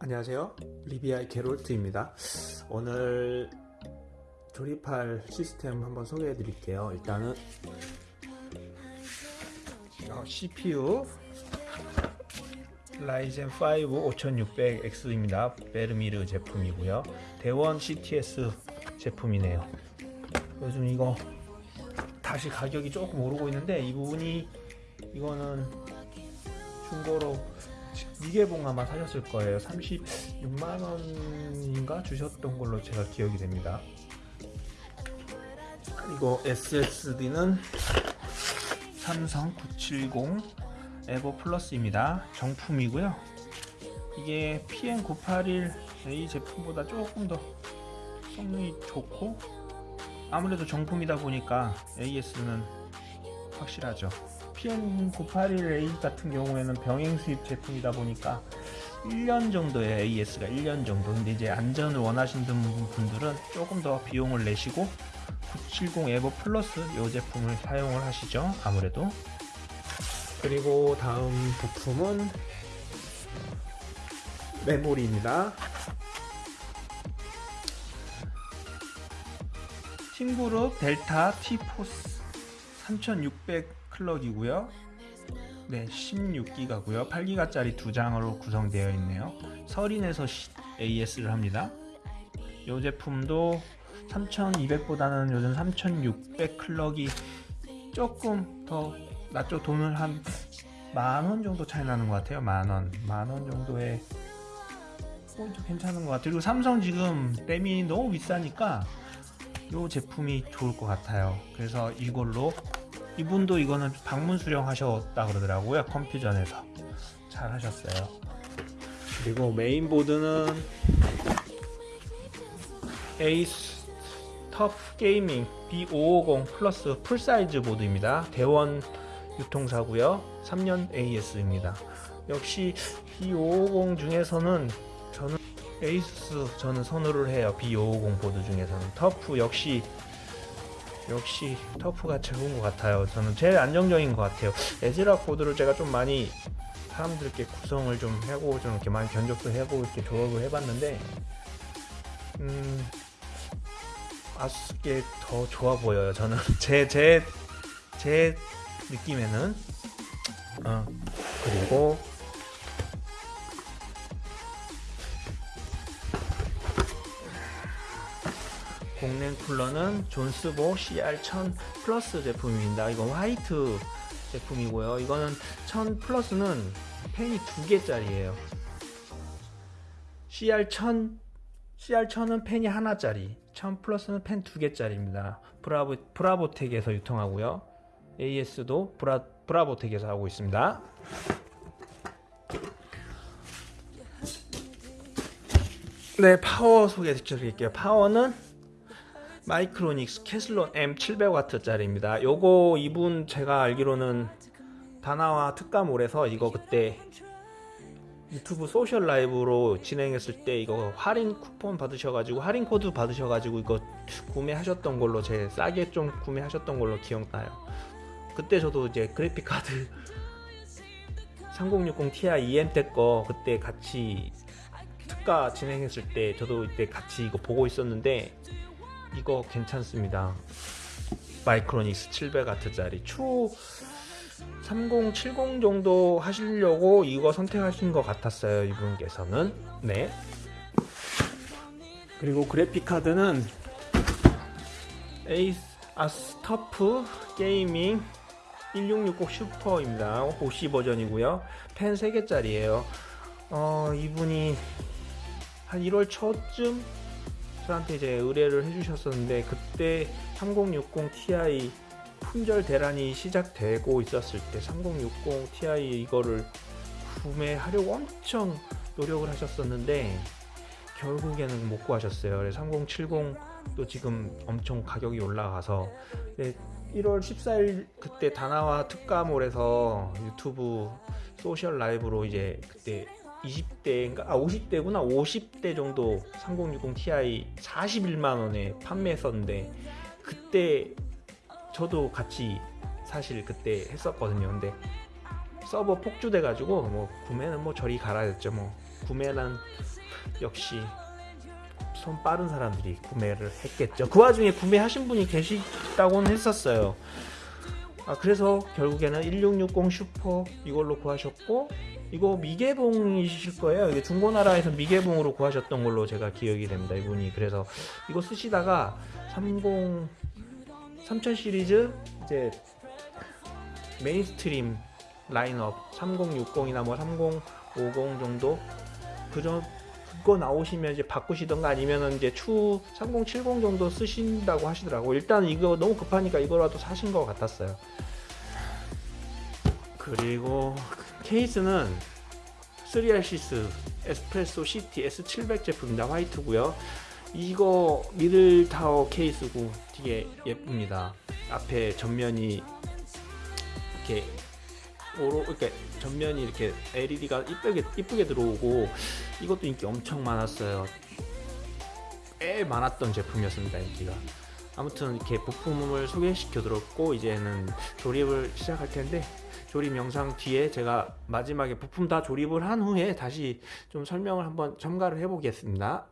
안녕하세요. 리비아의 게롤트입니다. 오늘 조립할 시스템 한번 소개해 드릴게요. 일단은 어, CPU 라이젠 5 5600X입니다. 베르미르 제품이고요. 대원 CTS 제품이네요. 요즘 이거 다시 가격이 조금 오르고 있는데 이 부분이 이거는 중고로 미개봉 아마 사셨을 거예요. 36만원인가 주셨던 걸로 제가 기억이 됩니다. 그리고 SSD는 삼성 970 에버 플러스입니다. 정품이고요. 이게 PM981A 제품보다 조금 더 성능이 좋고 아무래도 정품이다 보니까 AS는 확실하죠 PM981A 같은 경우에는 병행 수입 제품이다 보니까 1년 정도의 AS가 1년 정도. 근데 이제 안전을 원하시는 분들은 조금 더 비용을 내시고 970 에버 플러스 이 제품을 사용을 하시죠 아무래도. 그리고 다음 부품은 메모리입니다. 팀그룹 델타 T포스 3600 클럭이고요. 네 16기가고요. 8기가짜리 두 장으로 구성되어 있네요. 서린에서 AS를 합니다. 이 제품도 3200보다는 요즘 3600 클럭이 조금 더 낫죠 돈을 한 만 원 정도 차이 나는 것 같아요. 만원. 만 원 정도의 어, 괜찮은 것 같아요. 그리고 삼성 지금 램이 너무 비싸니까 이 제품이 좋을 것 같아요. 그래서 이걸로 이분도 이거는 방문 수령하셨다 그러더라고요 컴퓨존에서. 잘 하셨어요. 그리고 메인보드는 ASUS TUF Gaming B550 Plus full size 보드입니다. 대원 유통사고요. 3년 AS입니다. 역시 B550 중에서는 저는 ASUS 저는 선호를 해요. B550 보드 중에서는. TUF 역시 역시 TUF가 좋은 것 같아요. 저는 제일 안정적인 것 같아요. ASRock 보드를 제가 좀 많이 사람들께 구성을 좀 하고 좀 이렇게 많이 견적도 해보고 이렇게 조립을 해봤는데 음 ASUS 게 더 좋아 보여요 저는. 제 제 제 느낌에는. 어 그리고 공랭 쿨러는 존스보 CR1000 플러스 제품입니다. 이건 화이트 제품이고요. 이거는 1000 플러스는 펜이 두 개짜리예요. CR1000 CR1000은 펜이 하나짜리, 1000 플러스는 펜두 개짜리입니다. 브라보 브라보텍에서 유통하고요. AS도 브라 브라보텍에서 하고 있습니다. 네, 파워 소개해 드릴게요. 파워는 마이크로닉스 캐슬론 M700W짜리입니다. 요거 이분 제가 알기로는 다나와 특가몰에서 이거 그때 유튜브 social live로 진행했을 때 이거 할인 쿠폰 받으셔가지고 할인 코드 받으셔가지고 이거 구매하셨던 걸로 제 싸게 좀 구매하셨던 걸로 기억나요. 그때 저도 이제 그래픽 카드 3060 Ti EM 때거 그때 같이 특가 진행했을 때 저도 이때 같이 이거 보고 있었는데 이거 괜찮습니다. 마이크로닉스 700W짜리. 추3070 정도 하시려고 이거 선택하신 것 같았어요 이분께서는. 네. 그리고 그래픽카드는 ASUS ASUS TUF Gaming 1660 Super입니다. OC 버전이고요. 팬 3개짜리예요. 어, 이분이 한 1월 초쯤 저한테 이제 의뢰를 해주셨었는데 그때 3060 Ti 품절 대란이 시작되고 있었을 때 3060 Ti 이거를 구매하려고 엄청 노력을 하셨었는데 결국에는 못 구하셨어요. 그래서 3070도 지금 엄청 가격이 올라가서 1월 14일 그때 다나와 특가몰에서 유튜브 소셜 라이브로 이제 그때 20대인가? 아 50대구나? 50대 정도 3060 Ti 41만원에 판매했었는데 그때 저도 같이 사실 그때 했었거든요. 근데 서버 폭주돼 가지고 뭐 구매는 뭐 저리 가라 했죠. 뭐 구매는 역시 손 빠른 사람들이 구매를 했겠죠. 그 와중에 구매하신 분이 계시다고는 했었어요. 아 그래서 결국에는 1660 슈퍼 이걸로 구하셨고 이거 미개봉이실 거예요. 이게 중고나라에서 미개봉으로 구하셨던 걸로 제가 기억이 됩니다 이분이. 그래서 이거 쓰시다가 30 3000 시리즈 이제 mainstream 라인업 3060이나 뭐 3050 정도 그저 그거 나오시면 이제 바꾸시던가 아니면은 이제 추3070 정도 쓰신다고 하시더라고. 일단 이거 너무 급하니까 이거라도 사신 것 같았어요. 그리고 케이스는 3RSYS 에스프레소 CT S700 제품입니다 화이트고요 이거 미들타워 케이스고 되게 예쁩니다 앞에 전면이 이렇게 오로 이렇게 전면이 이렇게 LED가 이쁘게 이쁘게 들어오고 이것도 인기 엄청 많았어요. 꽤 많았던 제품이었습니다 인기가. 아무튼 이렇게 부품을 소개시켜 드렸고 이제는 조립을 시작할 텐데 조립 영상 뒤에 제가 마지막에 부품 다 조립을 한 후에 다시 좀 설명을 한번 첨가를 해 보겠습니다.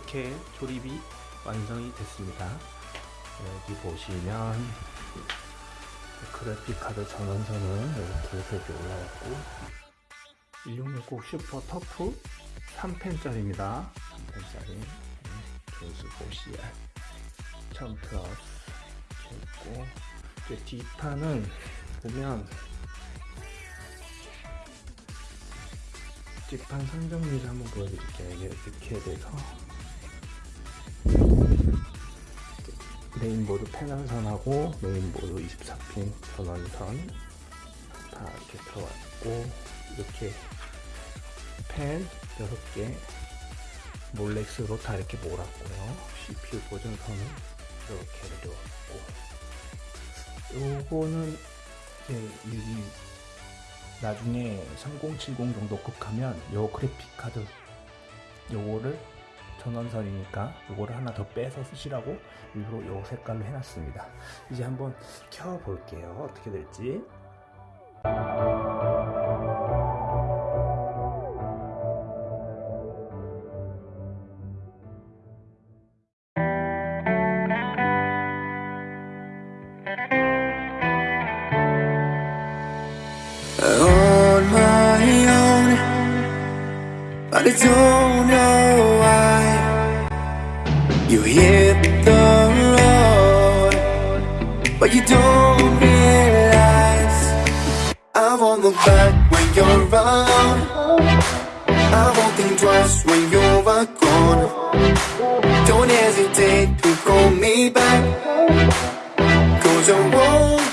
이렇게 조립이 완성이 됐습니다. 여기 보시면 그래픽 카드 전원선은 이렇게 색이 올라왔고 1660 슈퍼 터프 3펜짜리입니다. 3펜짜리 조스 보시알 1000 플러스 있고 이제 뒷판은 보면 뒷판 선정리를 한번 보여드릴게요. 이게 이렇게 돼서 메인보드 패널선하고 메인보드 24핀 전원선 다 이렇게 들어왔고 이렇게 팬 6개 Molex로 다 이렇게 몰았고요. CPU 보조선은 이렇게 내려왔고 요거는 이제 나중에 3070 정도 급하면 요 그래픽 카드 요거를 전원선이니까 요거를 하나 더 빼서 쓰시라고 일부러 요 색깔로 해놨습니다. 이제 한번 켜 볼게요. 어떻게 될지. But I don't you hit the road, but you don't realize I won't look back when you're around. I won't think twice when you're gone. Don't hesitate to call me back, cause I won't